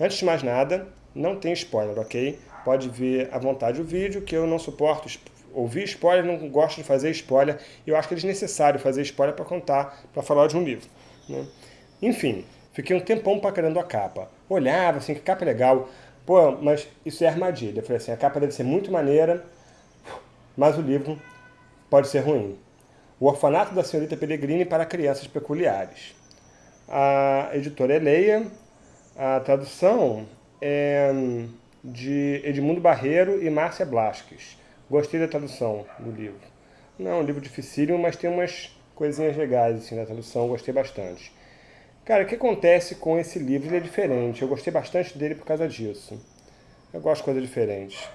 Antes de mais nada, não tem spoiler, ok? Pode ver à vontade o vídeo, que eu não suporto ouvir spoiler, não gosto de fazer spoiler, eu acho que é desnecessário fazer spoiler para contar, para falar de um livro. Né? Enfim, fiquei um tempão paquerando a capa. Olhava assim, que capa legal. Pô, mas isso é armadilha. Eu falei assim, a capa deve ser muito maneira, mas o livro pode ser ruim. O Orfanato da Senhorita Pellegrini para Crianças Peculiares. A editora é Leia, a tradução é de Edmundo Barreiro e Márcia Blasques. Gostei da tradução do livro. Não é um livro dificílimo, mas tem umas coisinhas legais assim, na tradução, gostei bastante. Cara, o que acontece com esse livro? Ele é diferente, eu gostei bastante dele por causa disso. Eu gosto de coisas diferentes.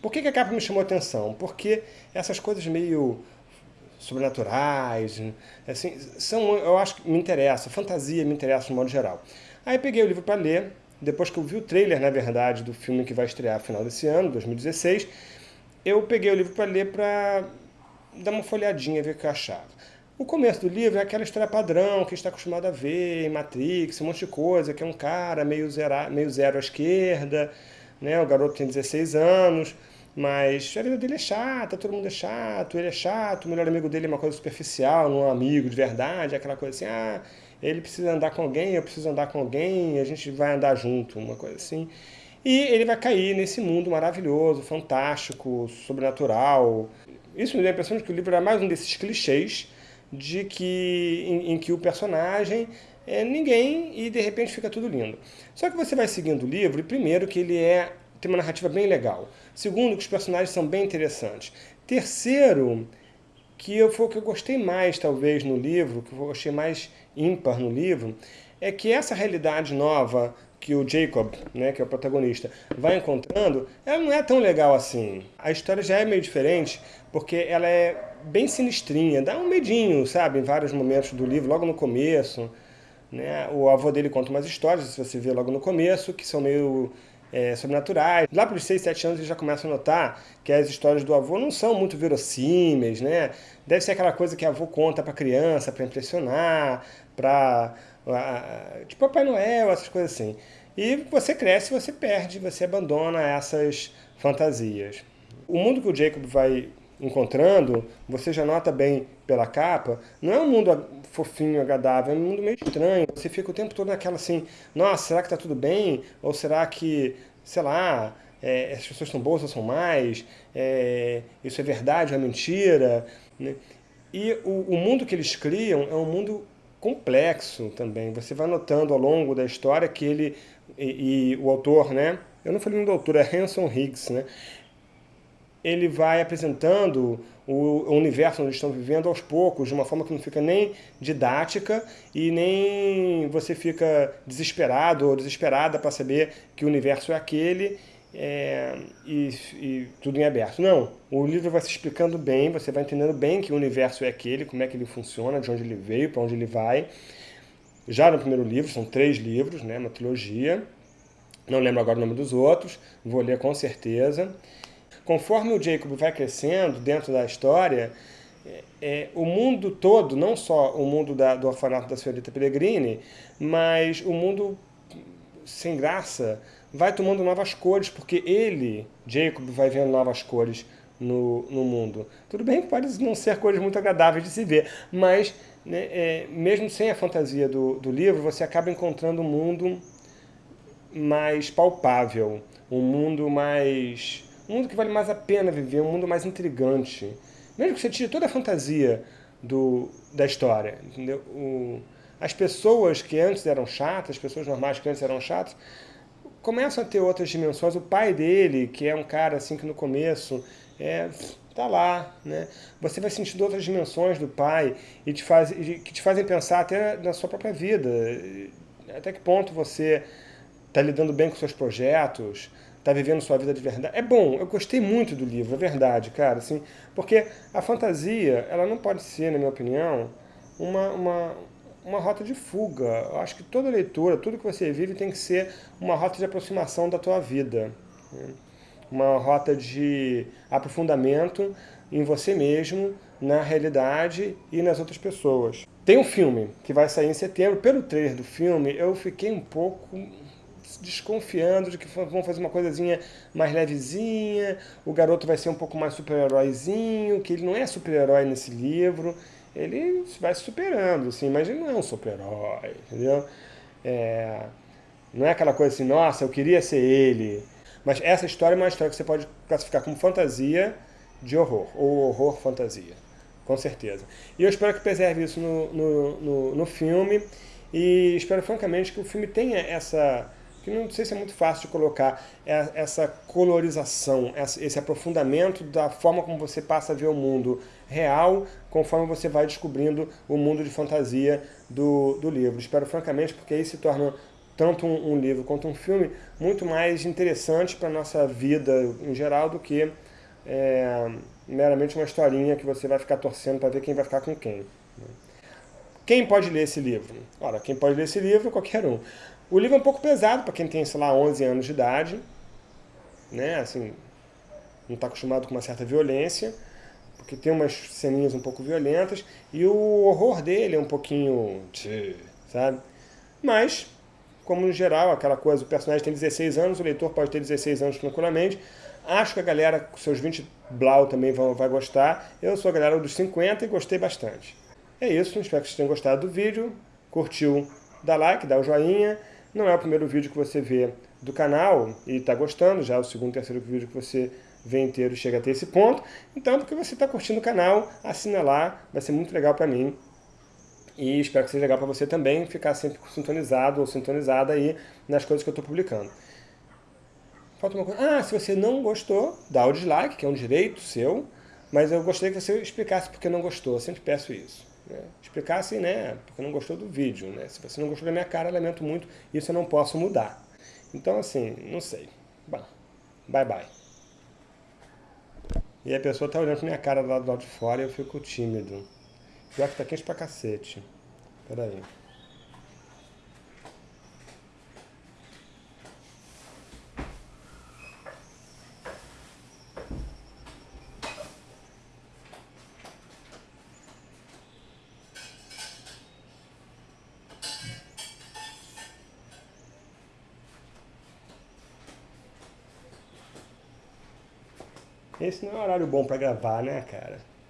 Por que, que a capa me chamou a atenção? Porque essas coisas meio sobrenaturais, assim, são, eu acho que me interessa, fantasia me interessa no modo geral. Aí peguei o livro para ler, depois que eu vi o trailer, na verdade, do filme que vai estrear no final desse ano, 2016, eu peguei o livro para ler para dar uma folhadinha, ver o que eu achava. O começo do livro é aquela história padrão que está acostumado a ver em Matrix, um monte de coisa, que é um cara meio zero, meio zero à esquerda, né? o garoto tem 16 anos, mas a vida dele é chata, todo mundo é chato, ele é chato, o melhor amigo dele é uma coisa superficial, não é um amigo de verdade, aquela coisa assim, ah, ele precisa andar com alguém, eu preciso andar com alguém, a gente vai andar junto, uma coisa assim. E ele vai cair nesse mundo maravilhoso, fantástico, sobrenatural. Isso me dá a impressão de que o livro é mais um desses clichês de que, em, em que o personagem é ninguém e de repente fica tudo lindo. Só que você vai seguindo o livro, e primeiro que ele é tem uma narrativa bem legal. Segundo, que os personagens são bem interessantes. Terceiro, que eu, foi o que eu gostei mais, talvez, no livro, que eu achei mais ímpar no livro, é que essa realidade nova que o Jacob, né, que é o protagonista, vai encontrando, ela não é tão legal assim. A história já é meio diferente, porque ela é bem sinistrinha, dá um medinho, sabe, em vários momentos do livro, logo no começo. Né? O avô dele conta umas histórias, se você vê logo no começo, que são meio é, sobrenaturais. Lá para os 6, 7 anos ele já começa a notar que as histórias do avô não são muito verossímeis, né? Deve ser aquela coisa que a avô conta para criança, para impressionar, para... Tipo Papai Noel, essas coisas assim. E você cresce, você perde, você abandona essas fantasias. O mundo que o Jacob vai encontrando, você já nota bem pela capa, não é um mundo fofinho, agradável, é um mundo meio estranho. Você fica o tempo todo naquela assim, nossa, será que tá tudo bem? Ou será que, sei lá, é, as pessoas são boas ou são mais? É, isso é verdade ou é mentira? Né? E o, o mundo que eles criam é um mundo complexo também. Você vai notando ao longo da história que ele e, e o autor, né? Eu não falei no autor, é Hanson Higgs, né? Ele vai apresentando o universo onde estão vivendo aos poucos, de uma forma que não fica nem didática e nem você fica desesperado ou desesperada para saber que o universo é aquele é, e, e, tudo em aberto. Não, o livro vai se explicando bem, você vai entendendo bem que o universo é aquele, como é que ele funciona, de onde ele veio, para onde ele vai. Já no primeiro livro, são três livros, né, uma trilogia, não lembro agora o nome dos outros, vou ler com certeza conforme o Jacob vai crescendo dentro da história, é, é, o mundo todo, não só o mundo da, do orfanato da senhorita Pellegrini, mas o mundo sem graça vai tomando novas cores, porque ele, Jacob, vai vendo novas cores no, no mundo. Tudo bem que pode não ser cores muito agradáveis de se ver, mas né, é, mesmo sem a fantasia do, do livro, você acaba encontrando um mundo mais palpável, um mundo mais um mundo que vale mais a pena viver, um mundo mais intrigante. Mesmo que você tire toda a fantasia do, da história, entendeu? O, as pessoas que antes eram chatas, as pessoas normais que antes eram chatas, começam a ter outras dimensões. O pai dele, que é um cara assim que no começo é, tá lá, né? Você vai sentindo outras dimensões do pai e te faz, que te fazem pensar até na sua própria vida. Até que ponto você está lidando bem com seus projetos, está vivendo sua vida de verdade. É bom, eu gostei muito do livro, é verdade, cara, assim, porque a fantasia, ela não pode ser, na minha opinião, uma, uma, uma rota de fuga. Eu acho que toda leitura, tudo que você vive tem que ser uma rota de aproximação da tua vida. Né? Uma rota de aprofundamento em você mesmo, na realidade e nas outras pessoas. Tem um filme que vai sair em setembro. Pelo trailer do filme, eu fiquei um pouco desconfiando de que vão fazer uma coisinha mais levezinha, o garoto vai ser um pouco mais super-heróizinho, que ele não é super-herói nesse livro, ele vai se superando, assim, mas ele não é um super-herói, entendeu? É, não é aquela coisa assim, nossa, eu queria ser ele. Mas essa história é uma história que você pode classificar como fantasia de horror, ou horror fantasia, com certeza. E eu espero que preserve isso no, no, no, no filme, e espero francamente que o filme tenha essa que não sei se é muito fácil de colocar, é essa colorização, esse aprofundamento da forma como você passa a ver o mundo real, conforme você vai descobrindo o mundo de fantasia do, do livro. Espero francamente, porque aí se torna tanto um, um livro quanto um filme muito mais interessante para a nossa vida em geral do que é, meramente uma historinha que você vai ficar torcendo para ver quem vai ficar com quem. Quem pode ler esse livro? Ora, quem pode ler esse livro? Qualquer um. O livro é um pouco pesado para quem tem, sei lá, 11 anos de idade, né, assim, não está acostumado com uma certa violência, porque tem umas ceninhas um pouco violentas, e o horror dele é um pouquinho, sabe? Mas, como no geral, aquela coisa, o personagem tem 16 anos, o leitor pode ter 16 anos tranquilamente, acho que a galera com seus 20 blau também vai, vai gostar, eu sou a galera dos 50 e gostei bastante. É isso, espero que vocês tenham gostado do vídeo, curtiu, dá like, dá o joinha, não é o primeiro vídeo que você vê do canal e está gostando, já é o segundo, terceiro vídeo que você vê inteiro chega até esse ponto. Então, porque você está curtindo o canal, assina lá, vai ser muito legal para mim. E espero que seja legal para você também ficar sempre sintonizado ou sintonizada aí nas coisas que eu estou publicando. Falta uma coisa. Ah, se você não gostou, dá o dislike, que é um direito seu, mas eu gostaria que você explicasse porque não gostou. Eu sempre peço isso. Né? Explicasse, né, porque não gostou do vídeo, né? Se você não gostou da minha cara, lamento muito, isso eu não posso mudar. Então, assim, não sei. Bom, bye bye. E a pessoa tá olhando pra minha cara lá do lado de fora e eu fico tímido. Pior que tá quente pra cacete. Pera aí. Esse não é um horário bom pra gravar, né, cara?